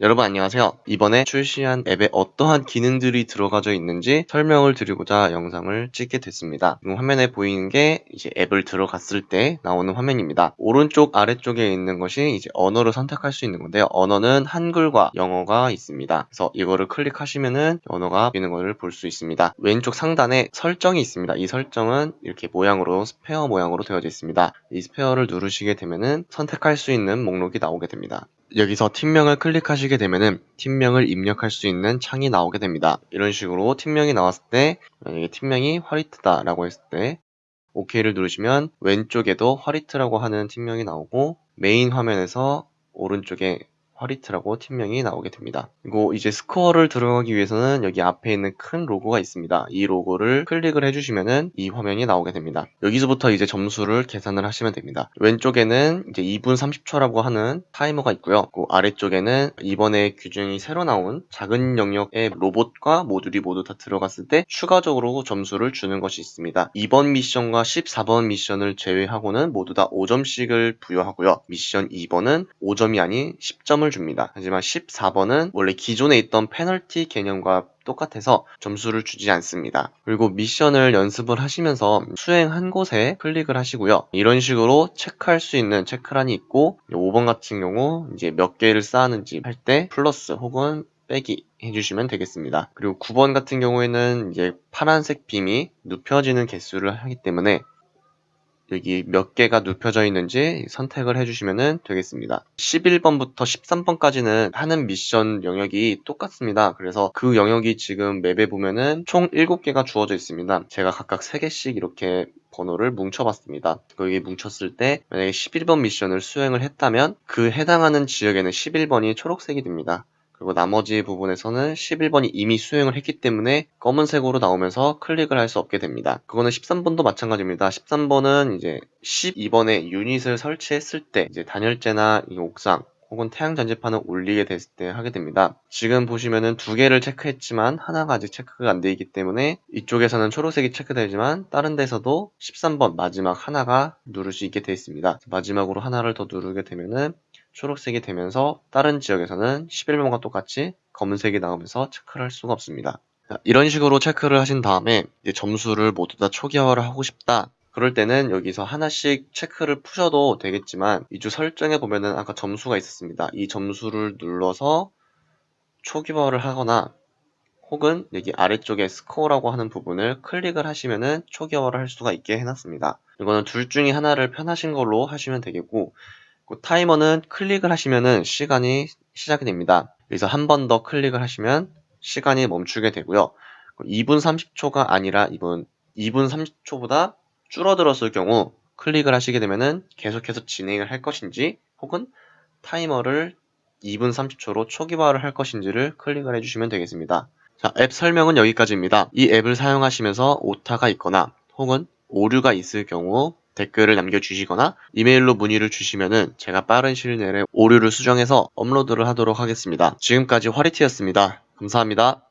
여러분 안녕하세요. 이번에 출시한 앱에 어떠한 기능들이 들어가져 있는지 설명을 드리고자 영상을 찍게 됐습니다. 화면에 보이는 게 이제 앱을 들어갔을 때 나오는 화면입니다. 오른쪽 아래쪽에 있는 것이 이제 언어를 선택할 수 있는 건데요. 언어는 한글과 영어가 있습니다. 그래서 이거를 클릭하시면은 언어가 있는 것을 볼 수 있습니다. 왼쪽 상단에 설정이 있습니다. 이 설정은 이렇게 모양으로 스페어 모양으로 되어져 있습니다. 이 스페어를 누르시게 되면은 선택할 수 있는 목록이 나오게 됩니다. 여기서 팀명을 클릭하시게 되면은 팀명을 입력할 수 있는 창이 나오게 됩니다. 이런 식으로 팀명이 나왔을 때 만약에 팀명이 화리트다 라고 했을 때 OK를 누르시면 왼쪽에도 화리트라고 하는 팀명이 나오고 메인 화면에서 오른쪽에 화리트라고 팀명이 나오게 됩니다. 그리고 이제 스코어를 들어가기 위해서는 여기 앞에 있는 큰 로고가 있습니다. 이 로고를 클릭을 해주시면은 이 화면이 나오게 됩니다. 여기서부터 이제 점수를 계산을 하시면 됩니다. 왼쪽에는 이제 2분 30초라고 하는 타이머가 있고요. 그 아래쪽에는 이번에 규정이 새로 나온 작은 영역의 로봇과 모듈이 모두 다 들어갔을 때 추가적으로 점수를 주는 것이 있습니다. 2번 미션과 14번 미션을 제외하고는 모두 다 5점씩을 부여하고요. 미션 2번은 5점이 아닌 10점을 점수를 줍니다. 하지만 14번은 원래 기존에 있던 페널티 개념과 똑같아서 점수를 주지 않습니다. 그리고 미션을 연습을 하시면서 수행한 곳에 클릭을 하시고요. 이런 식으로 체크할 수 있는 체크란이 있고 5번 같은 경우 이제 몇 개를 쌓았는지 할 때 플러스 혹은 빼기 해주시면 되겠습니다. 그리고 9번 같은 경우에는 이제 파란색 빔이 눕혀지는 개수를 하기 때문에 여기 몇 개가 눕혀져 있는지 선택을 해주시면 되겠습니다. 11번부터 13번까지는 하는 미션 영역이 똑같습니다. 그래서 그 영역이 지금 맵에 보면은 총 7개가 주어져 있습니다. 제가 각각 3개씩 이렇게 번호를 뭉쳐봤습니다. 여기 뭉쳤을 때 만약에 11번 미션을 수행을 했다면 그 해당하는 지역에는 11번이 초록색이 됩니다. 그리고 나머지 부분에서는 11번이 이미 수행을 했기 때문에 검은색으로 나오면서 클릭을 할 수 없게 됩니다. 그거는 13번도 마찬가지입니다. 13번은 이제 12번에 유닛을 설치했을 때 이제 단열재나 옥상 혹은 태양 전지판을 올리게 됐을 때 하게 됩니다. 지금 보시면은 두 개를 체크했지만 하나가 아직 체크가 안 되어 있기 때문에 이쪽에서는 초록색이 체크되지만 다른 데서도 13번 마지막 하나가 누를 수 있게 되어 있습니다. 마지막으로 하나를 더 누르게 되면은 초록색이 되면서 다른 지역에서는 11번과 똑같이 검은색이 나오면서 체크를 할 수가 없습니다. 이런 식으로 체크를 하신 다음에 점수를 모두 다 초기화를 하고 싶다. 그럴 때는 여기서 하나씩 체크를 푸셔도 되겠지만 이쪽 설정에 보면은 아까 점수가 있었습니다. 이 점수를 눌러서 초기화를 하거나 혹은 여기 아래쪽에 스코어라고 하는 부분을 클릭을 하시면은 초기화를 할 수가 있게 해놨습니다. 이거는 둘 중에 하나를 편하신 걸로 하시면 되겠고 그 타이머는 클릭을 하시면은 시간이 시작이 됩니다. 그래서 한 번 더 클릭을 하시면 시간이 멈추게 되고요. 2분 30초가 아니라 2분, 2분 30초보다 줄어들었을 경우 클릭을 하시게 되면은 계속해서 진행을 할 것인지 혹은 타이머를 2분 30초로 초기화를 할 것인지를 클릭을 해주시면 되겠습니다. 자, 앱 설명은 여기까지입니다. 이 앱을 사용하시면서 오타가 있거나 혹은 오류가 있을 경우 댓글을 남겨주시거나 이메일로 문의를 주시면은 제가 빠른 시일 내에 오류를 수정해서 업로드를 하도록 하겠습니다. 지금까지 화리티였습니다. 감사합니다.